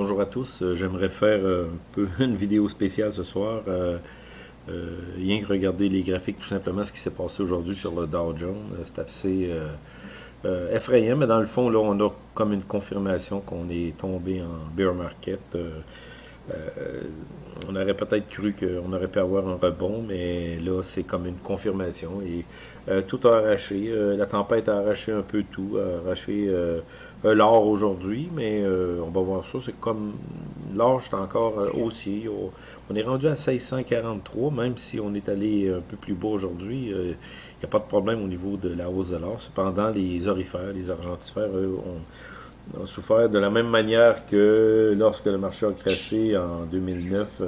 Bonjour à tous, euh, j'aimerais faire un peu une vidéo spéciale ce soir. Euh, euh, rien que regarder les graphiques, tout simplement ce qui s'est passé aujourd'hui sur le Dow Jones. C'est assez effrayant, mais dans le fond, là, on a comme une confirmation qu'on est tombé en bear market. on aurait peut-être cru qu'on aurait pu avoir un rebond, mais là, c'est comme une confirmation. Et tout a arraché. la tempête a arraché un peu tout, a arraché euh, l'or aujourd'hui, mais euh, on va voir ça. C'est comme l'or, c'est encore euh, haussier. On est rendu à 1643, même si on est allé un peu plus bas aujourd'hui. Il n'y a pas de problème au niveau de la hausse de l'or. Cependant, les orifères, les argentifères, eux, ont, souffert de la même manière que lorsque le marché a craché en 2009.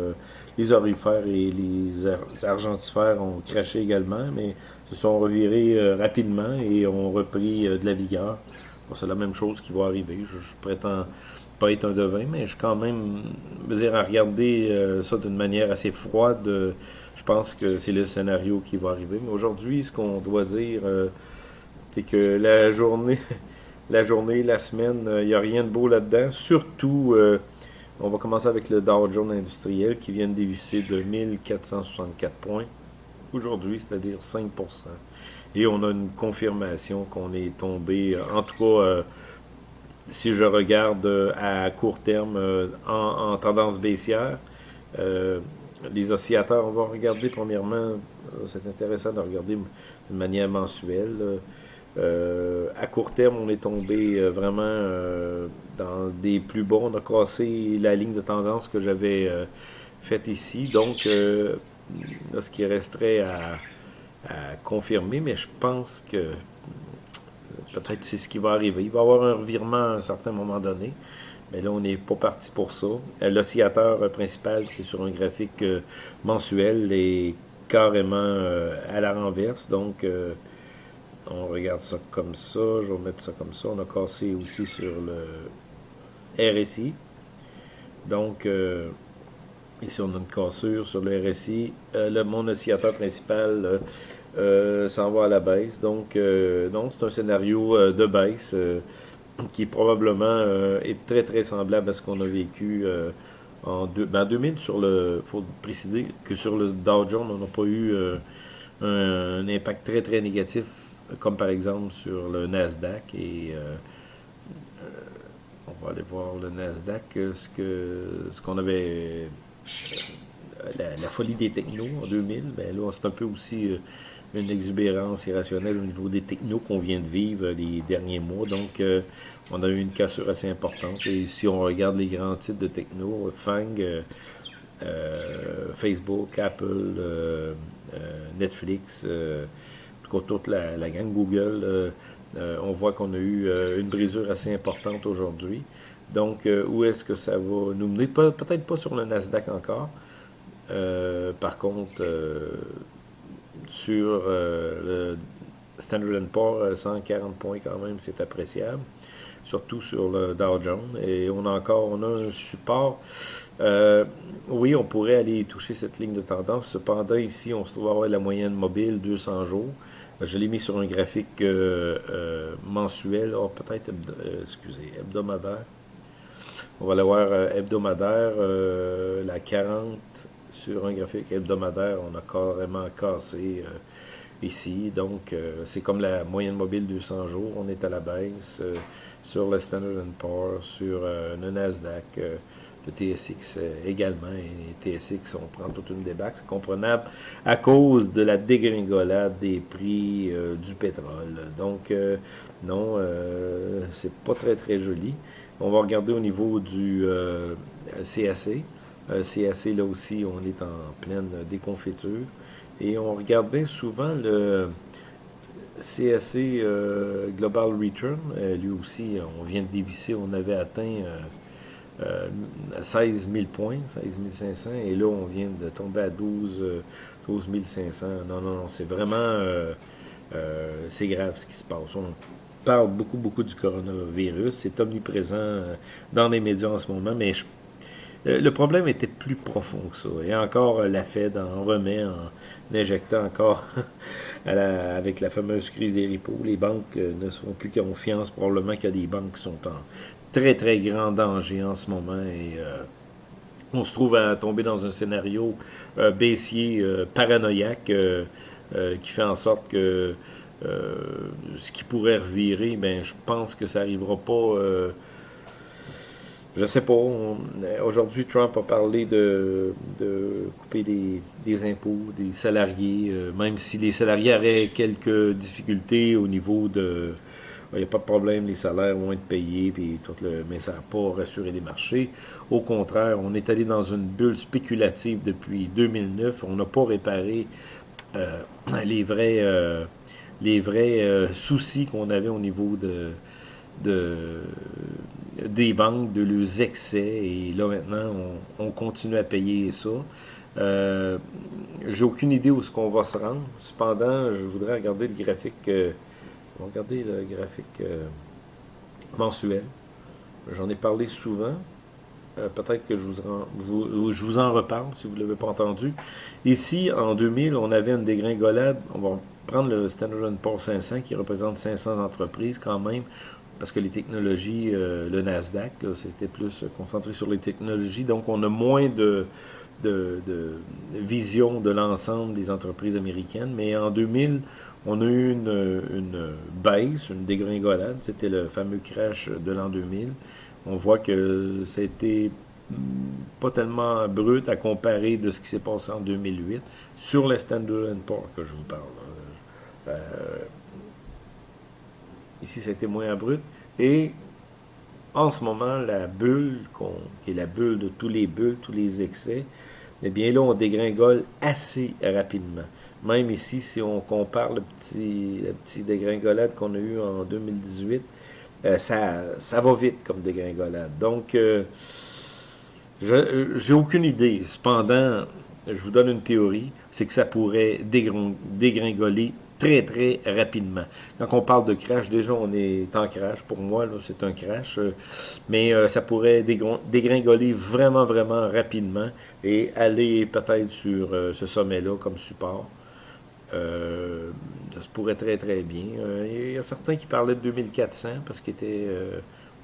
les orifères et les argentifères ont craché également, mais se sont revirés rapidement et ont repris de la vigueur c'est la même chose qui va arriver. Je, prétends pas être un devin, mais je quand même dire, à regarder euh, ça d'une manière assez froide. Euh, je pense que c'est le scénario qui va arriver. Mais aujourd'hui, ce qu'on doit dire, euh, c'est que la journée, la journée, la semaine, il n'y a rien de beau là-dedans. Surtout, on va commencer avec le Dow Jones industriel qui vient de dévisser de 1464 points aujourd'hui, c'est-à-dire 5 et on a une confirmation qu'on est tombé, euh, en tout cas, euh, si je regarde euh, à court terme en, tendance baissière, les oscillateurs, on va regarder premièrement, c'est intéressant de regarder de manière mensuelle. à court terme, on est tombé vraiment dans des plus bons. On a cassé la ligne de tendance que j'avais faite ici. Donc, ce qui resterait à, à confirmer, mais je pense que peut-être c'est ce qui va arriver. Il va y avoir un revirement à un certain moment donné, mais là, on n'est pas parti pour ça. Euh, l'oscillateur principal, c'est sur un graphique euh, mensuel et carrément euh, à la renverse, donc on regarde ça comme ça, je vais mettre ça comme ça. On a cassé aussi sur le RSI. Donc, Ici, on a une cassure sur le RSI. Euh, le, mon oscillateur principal euh, euh, s'en va à la baisse. Donc, donc c'est un scénario de baisse qui probablement est très, très semblable à ce qu'on a vécu en, deux, ben 2000. Sur le, faut préciser que sur le Dow Jones, on n'a pas eu un, impact très, très négatif, comme par exemple sur le Nasdaq. Et on va aller voir le Nasdaq, ce que ce qu'on avait la, folie des technos en 2000, ben là, c'est un peu aussi euh, une exubérance irrationnelle au niveau des technos qu'on vient de vivre les derniers mois. Donc, euh, on a eu une cassure assez importante. Et si on regarde les grands titres de techno, Fang, euh, Facebook, Apple, Netflix, toute la, la gang Google, on voit qu'on a eu une brisure assez importante aujourd'hui. Donc, euh, où est-ce que ça va nous mener? Peut-être pas sur le Nasdaq encore. Euh, par contre, euh, sur le Standard Poor's, 140 points quand même, c'est appréciable. Surtout sur le Dow Jones. Et on a encore on a un support. oui, on pourrait aller toucher cette ligne de tendance. Cependant, ici, on se trouve avoir la moyenne mobile 200 jours. Je l'ai mis sur un graphique mensuel, oh, peut-être, excusez, hebdomadaire. On va l'avoir voir euh, hebdomadaire, euh, la 40 sur un graphique hebdomadaire, on a carrément cassé euh, ici. Donc, c'est comme la moyenne mobile 200 jours, on est à la baisse sur le Standard Poor's, sur le Nasdaq, le TSX également. Et TSX, on prend toute une débacle, c'est comprenable à cause de la dégringolade des prix du pétrole. Donc, non, c'est pas très très joli. On va regarder au niveau du euh, CAC. Euh, CAC, là aussi, on est en pleine déconfiture. Et on regarde bien souvent le CAC euh, Global Return. Euh, lui aussi, on vient de dévisser, on avait atteint 16 000 points, 16 500, et là, on vient de tomber à 12, 12 500. Non, non, non, c'est vraiment, c'est grave ce qui se passe parle beaucoup, beaucoup du coronavirus. C'est omniprésent euh, dans les médias en ce moment, mais euh, le problème était plus profond que ça. Et encore, euh, la Fed en remet en injectant encore avec la fameuse crise des repos. Les banques ne font plus confiance. Probablement qu'il y a des banques qui sont en très, très grand danger en ce moment et on se trouve à tomber dans un scénario baissier, paranoïaque, qui fait en sorte que ce qui pourrait revirer, ben, je pense que ça n'arrivera pas je sais pas. Aujourd'hui, Trump a parlé de, couper des, impôts des salariés, euh, même si les salariés auraient quelques difficultés au niveau de... Il n'y a pas de problème, les salaires vont être payés, puis tout le, mais ça n'a pas rassuré les marchés. Au contraire, on est allé dans une bulle spéculative depuis 2009. On n'a pas réparé euh, les vrais, euh, les vrais soucis qu'on avait au niveau de, de des banques, de leurs excès, et là maintenant, on, continue à payer ça. Euh, J'ai aucune idée où ce qu'on va se rendre. Cependant, je voudrais regarder le graphique, euh, le graphique euh, mensuel. J'en ai parlé souvent. Euh, peut-être que je vous, en, je vous en reparle si vous ne l'avez pas entendu. Ici, en 2000, on avait une dégringolade. On va prendre le Standard Poor's 500 qui représente 500 entreprises quand même parce que les technologies, euh, le Nasdaq, c'était plus concentré sur les technologies, donc on a moins de, de, vision de l'ensemble des entreprises américaines, mais en 2000, on a eu une, une baisse, une dégringolade, c'était le fameux crash de l'an 2000. On voit que ça a été hmm, pas tellement brut à comparer de ce qui s'est passé en 2008 sur les Standard Poor's que je vous parle. Euh, Ici, c'était moins abrupt. Et en ce moment, la bulle, qui est la bulle de tous les bulles, tous les excès, eh bien là, on dégringole assez rapidement. Même ici, si on compare le petit, la petite dégringolade qu'on a eu en 2018, euh, ça, ça va vite comme dégringolade. Donc, euh, j'ai aucune idée. Cependant, je vous donne une théorie, c'est que ça pourrait dégringoler très, très rapidement. Quand on parle de crash, déjà, on est en crash. Pour moi, c'est un crash. Euh, mais euh, ça pourrait dégringoler vraiment, vraiment rapidement et aller peut-être sur euh, ce sommet-là comme support. ça se pourrait très, très bien. Il y a certains qui parlaient de 2400 parce qu'il était...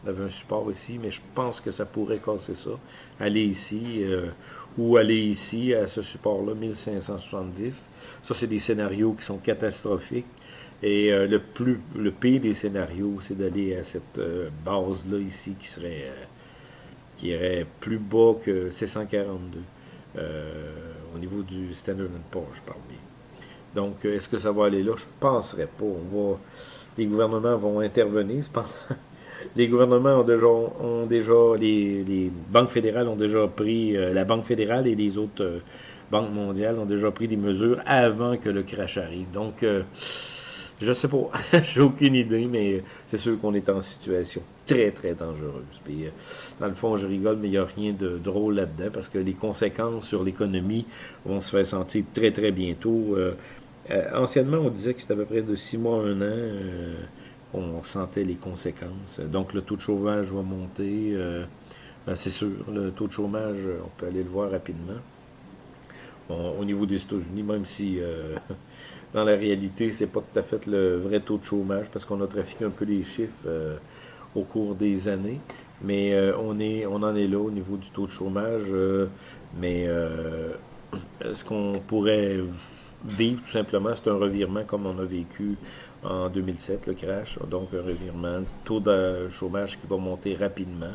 On avait un support ici, mais je pense que ça pourrait casser ça. Aller ici, ou aller ici, à ce support-là, 1570. Ça, c'est des scénarios qui sont catastrophiques. Et euh, le plus le pire des scénarios, c'est d'aller à cette euh, base-là ici qui serait euh, qui irait plus bas que 642 au niveau du Standard Poor's, je parle bien. Donc, est-ce que ça va aller là? Je ne penserais pas. On va, les gouvernements vont intervenir. Cependant, les gouvernements ont déjà, ont déjà les, banques fédérales ont déjà pris, euh, la Banque fédérale et les autres euh, banques mondiales ont déjà pris des mesures avant que le crash arrive. Donc, euh, je sais pas, j'ai aucune idée, mais c'est sûr qu'on est en situation très, très dangereuse. Puis, dans le fond, je rigole, mais il n'y a rien de drôle là-dedans, parce que les conséquences sur l'économie vont se faire sentir très, très bientôt. anciennement, on disait que c'était à peu près de six mois un an on sentait les conséquences. Donc le taux de chômage va monter, euh, euh, c'est sûr. Le taux de chômage, on peut aller le voir rapidement. au niveau des États-Unis, même si euh, dans la réalité, c'est pas tout à fait le vrai taux de chômage, parce qu'on a trafiqué un peu les chiffres au cours des années. Mais on, on en est là au niveau du taux de chômage. mais ce qu'on pourrait vivre tout simplement, c'est un revirement comme on a vécu en 2007, le crash, donc un revirement, taux de chômage qui va monter rapidement.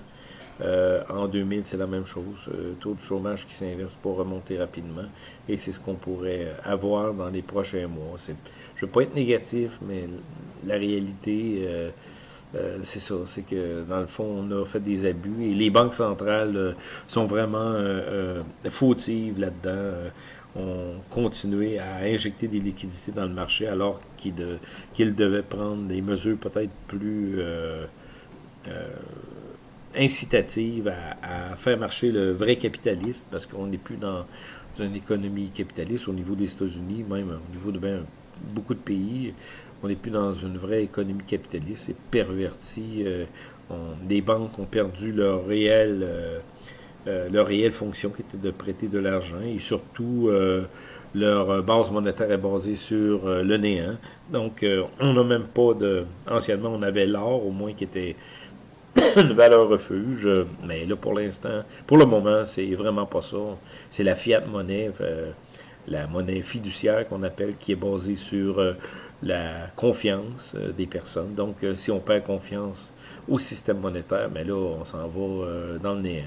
Euh, en 2000, c'est la même chose, euh, taux de chômage qui s'inverse pour remonter rapidement, et c'est ce qu'on pourrait avoir dans les prochains mois. Je ne veux pas être négatif, mais la réalité, euh, c'est ça, c'est que dans le fond, on a fait des abus, et les banques centrales sont vraiment fautives là-dedans ont continué à injecter des liquidités dans le marché alors qu'ils devaient prendre des mesures peut-être plus euh, euh, incitatives à, faire marcher le vrai capitaliste parce qu'on n'est plus dans une économie capitaliste au niveau des États-Unis, même au niveau de beaucoup de pays. On n'est plus dans une vraie économie capitaliste, c'est perverti. Euh, des banques ont perdu leur réel euh, leur réelle fonction qui était de prêter de l'argent et surtout euh, leur base monétaire est basée sur euh, le néant. Donc on n'a même pas de... Anciennement on avait l'or au moins qui était une valeur refuge. Mais là, pour l'instant, pour le moment, c'est vraiment pas ça. C'est la fiat monnaie, la monnaie fiduciaire qu'on appelle, qui est basée sur la confiance des personnes. Donc, si on perd confiance au système monétaire, mais là, on s'en va dans le néant.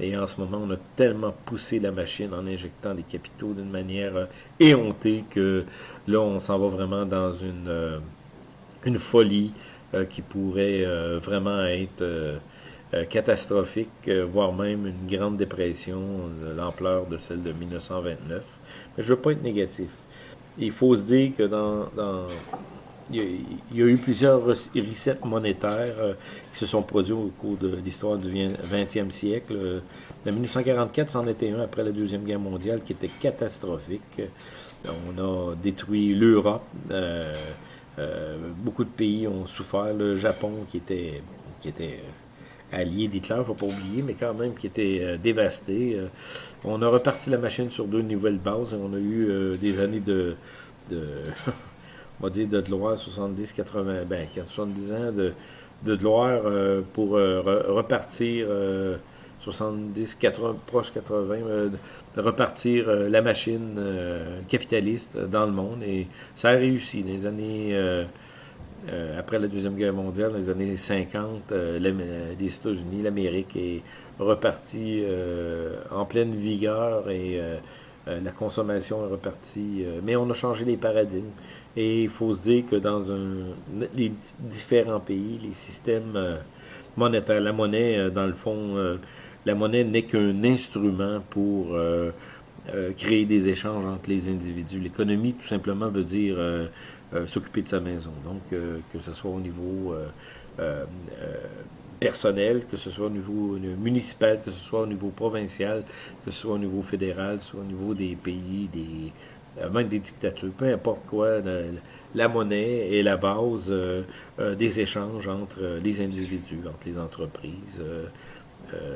Et en ce moment, on a tellement poussé la machine en injectant des capitaux d'une manière euh, éhontée que là, on s'en va vraiment dans une, euh, folie euh, qui pourrait vraiment être catastrophique, voire même une grande dépression de l'ampleur de celle de 1929. Mais je ne veux pas être négatif. Il faut se dire que dans il y, a, eu plusieurs resets monétaires euh, qui se sont produits au cours de l'histoire du 20e siècle. Euh, en 1944, c'en était un après la Deuxième Guerre mondiale qui était catastrophique. On a détruit l'Europe. Euh, beaucoup de pays ont souffert. Le Japon qui était, qui était allié d'Hitler, il ne faut pas oublier, mais quand même qui était dévasté. on a reparti la machine sur deux nouvelles bases. On a eu des années de on va dire, de gloire, 70, 80, ben, 70 ans de, de gloire euh, pour euh, repartir 70, euh, 80, proche 80, de repartir la machine capitaliste dans le monde. Et ça a réussi. Les années, après la Deuxième Guerre mondiale, dans les années 50, les États-Unis, l'Amérique est reparti en pleine vigueur et la consommation est repartie. mais on a changé les paradigmes. Et il faut se dire que dans un, les différents pays, les systèmes euh, monétaires, la monnaie, euh, dans le fond, euh, la monnaie n'est qu'un instrument pour créer des échanges entre les individus. L'économie, tout simplement, veut dire s'occuper de sa maison. Donc, que ce soit au niveau personnel, que ce soit au niveau municipal, que ce soit au niveau provincial, que ce soit au niveau fédéral, soit au niveau des pays, des même des dictatures, peu importe quoi, la, monnaie est la base euh, euh, des échanges entre les individus, entre les entreprises.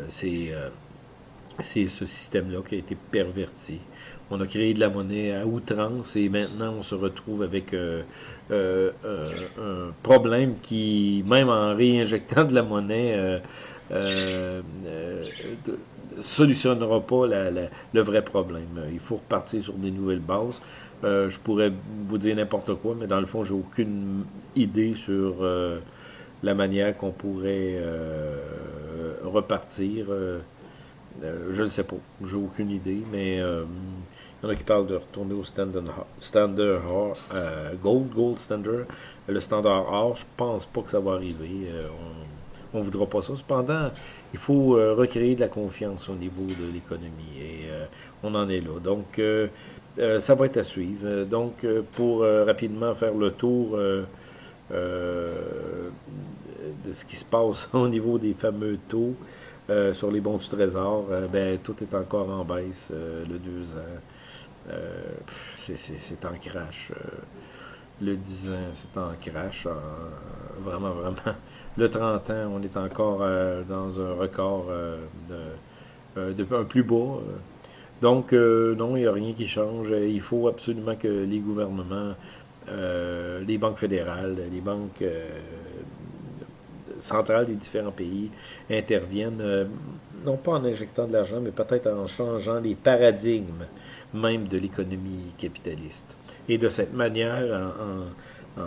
c'est ce système-là qui a été perverti. On a créé de la monnaie à outrance et maintenant on se retrouve avec un problème qui, même en réinjectant de la monnaie, solutionnera pas le vrai problème. Il faut repartir sur des nouvelles bases. Euh, je pourrais vous dire n'importe quoi, mais dans le fond, j'ai aucune idée sur euh, la manière qu'on pourrait euh, repartir. je ne sais pas. J'ai aucune idée, mais il y en a qui parlent de retourner au standard, standard gold, gold standard, le standard or. Je pense pas que ça va arriver. Ne voudra pas ça. Cependant, il faut euh, recréer de la confiance au niveau de l'économie et euh, on en est là. Donc, euh, ça va être à suivre. Donc, pour rapidement faire le tour de ce qui se passe au niveau des fameux taux sur les bons du trésor, ben, tout est encore en baisse, le 2 ans. c'est en crash le 10 ans, c'est en crash, vraiment, vraiment. Le 30 ans, on est encore euh, dans un record euh, de, euh, un plus bas. Donc, non, il n'y a rien qui change. Il faut absolument que les gouvernements, les banques fédérales, les banques centrales des différents pays interviennent, non pas en injectant de l'argent, mais peut-être en changeant les paradigmes même de l'économie capitaliste. Et de cette manière, en,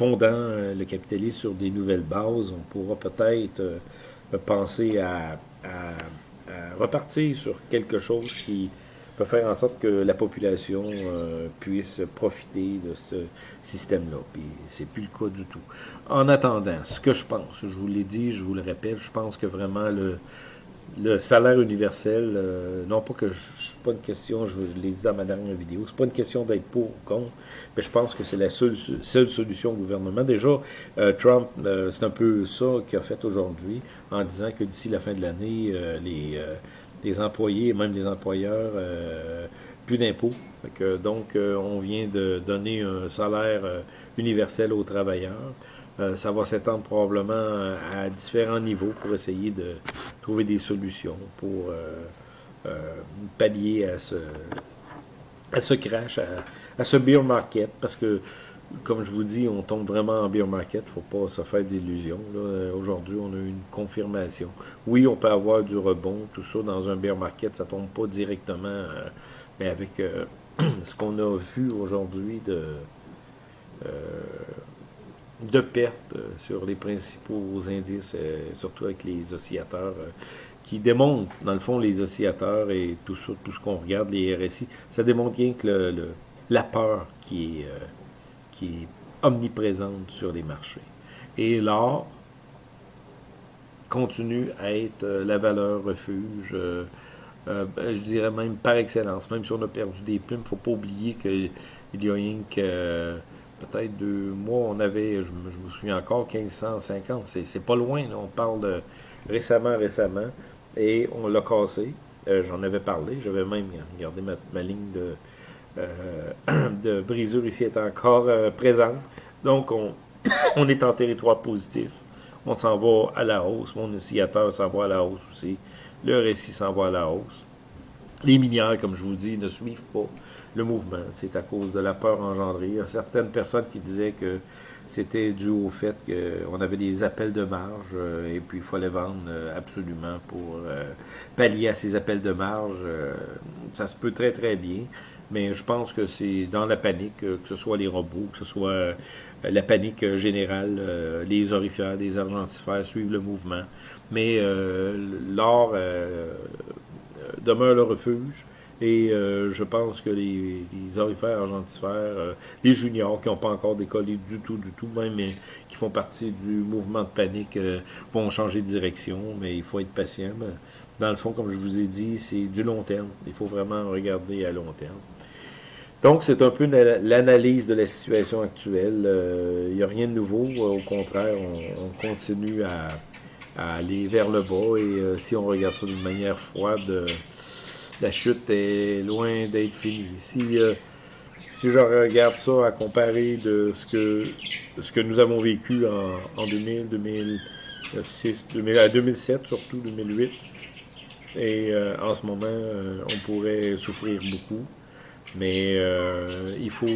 fondant euh, le capitalisme sur des nouvelles bases, on pourra peut-être euh, penser à, repartir sur quelque chose qui peut faire en sorte que la population euh, puisse profiter de ce système-là. Puis c'est plus le cas du tout. En attendant, ce que je pense, je vous l'ai dit, je vous le répète, je pense que vraiment le, salaire universel, non pas que c'est pas une question, je, l'ai dit dans ma dernière vidéo, c'est pas une question d'être pour ou contre, mais je pense que c'est la seule, solution au gouvernement. Déjà, euh, Trump, euh, c'est un peu ça qu'il a fait aujourd'hui, en disant que d'ici la fin de l'année, les, les employés et même les employeurs, plus d'impôts. Donc, on vient de donner un salaire universel aux travailleurs. Euh, ça va s'étendre probablement à, différents niveaux pour essayer de trouver des solutions pour euh, euh, pallier à ce, à ce crash, à, ce beer market, parce que comme je vous dis, on tombe vraiment en beer market. faut pas se faire d'illusions. Aujourd'hui, on a eu une confirmation. Oui, on peut avoir du rebond, tout ça, dans un beer market. Ça tombe pas directement, euh, mais avec euh, ce qu'on a vu aujourd'hui de, euh, de pertes sur les principaux indices, surtout avec les oscillateurs, qui démontrent, dans le fond, les oscillateurs et tout ce qu'on regarde, les RSI, ça démontre bien que le, la peur qui est omniprésente sur les marchés. Et l'or continue à être euh, la valeur refuge, euh, euh, ben, je dirais même par excellence. Même si on a perdu des plumes, il ne faut pas oublier qu'il y a rien que peut-être deux mois, on avait, je, me souviens encore, 1550. C'est pas loin, on parle récemment, récemment, et on l'a cassé. J'en avais parlé, j'avais même regardé ma ligne de, euh, de brisure ici est encore euh, présente. Donc, on, on est en territoire positif. On s'en va à la hausse. Mon oscillateur s'en va à la hausse aussi. Le récit s'en va à la hausse. Les minières, comme je vous dis, ne suivent pas le mouvement. C'est à cause de la peur engendrée. Il y a certaines personnes qui disaient que c'était dû au fait qu'on avait des appels de marge euh, et puis il fallait vendre euh, absolument pour euh, pallier à ces appels de marge. ça se peut très très bien, mais je pense que c'est dans la panique, que ce soit les robots, que ce soit la panique générale, les orifères, les argentifères suivent le mouvement. Mais l'or demeure le refuge. Et euh, je pense que les, les orifères argentifères, euh, les juniors qui n'ont pas encore décollé du tout, du tout, même mais qui font partie du mouvement de panique, euh, vont changer de direction, mais il faut être patient. dans le fond, comme je vous ai dit, c'est du long terme. Il faut vraiment regarder à long terme. Donc, c'est un peu l'analyse de la situation actuelle. Il n'y a rien de nouveau. Au contraire, on, continue à, à, aller vers le bas. Et si on regarde ça d'une manière froide, la chute est loin d'être finie. Si, euh, si je regarde ça à comparer de ce que, ce que nous avons vécu en, 2000, 2006, 2007 surtout, 2008, et euh, en ce moment, euh, on pourrait souffrir beaucoup. Mais il faut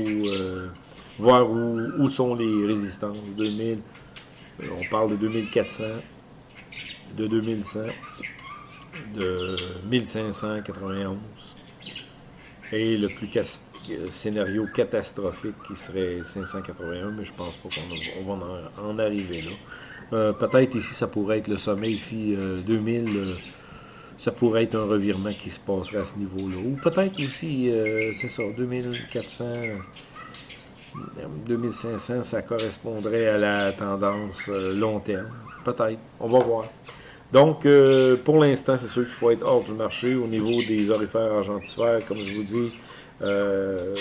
voir où, où, sont les résistances. 2000, on parle de 2400, de 2100 de 1591. Et le plus scénario catastrophique qui serait 581, mais je pense pas qu'on va en, arriver là. Euh, peut-être ici, ça pourrait être le sommet ici, 2000, euh, euh, ça pourrait être un revirement qui se passerait à ce niveau-là. Ou peut-être aussi, c'est ça, 2400, 2500, ça correspondrait à la tendance long terme. Peut-être, on va voir. Donc, euh, pour l'instant, c'est sûr qu'il faut être hors du marché au niveau des orifères argentifères, comme je vous dis. Euh,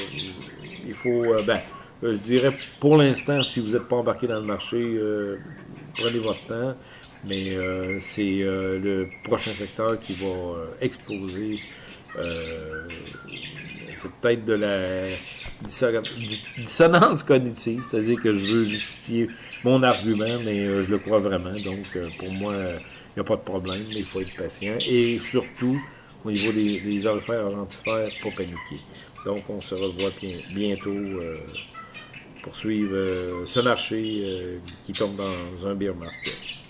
il faut, euh, ben, je dirais, pour l'instant, si vous n'êtes pas embarqué dans le marché, prenez votre temps. Mais c'est le prochain secteur qui va exploser. c'est peut-être de la dissonance cognitive, c'est-à-dire que je veux justifier mon argument, mais je le crois vraiment. Donc, pour moi, n'y a pas de problème, mais il faut être patient. Et surtout, au niveau des, des orifères pas paniquer. Donc, on se revoit bientôt euh, pour suivre euh, ce marché euh, qui tombe dans un beer market.